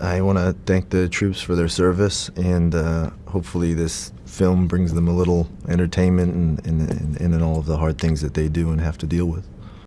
I want to thank the troops for their service, and uh, hopefully, this film brings them a little entertainment and in, in, in, in all of the hard things that they do and have to deal with.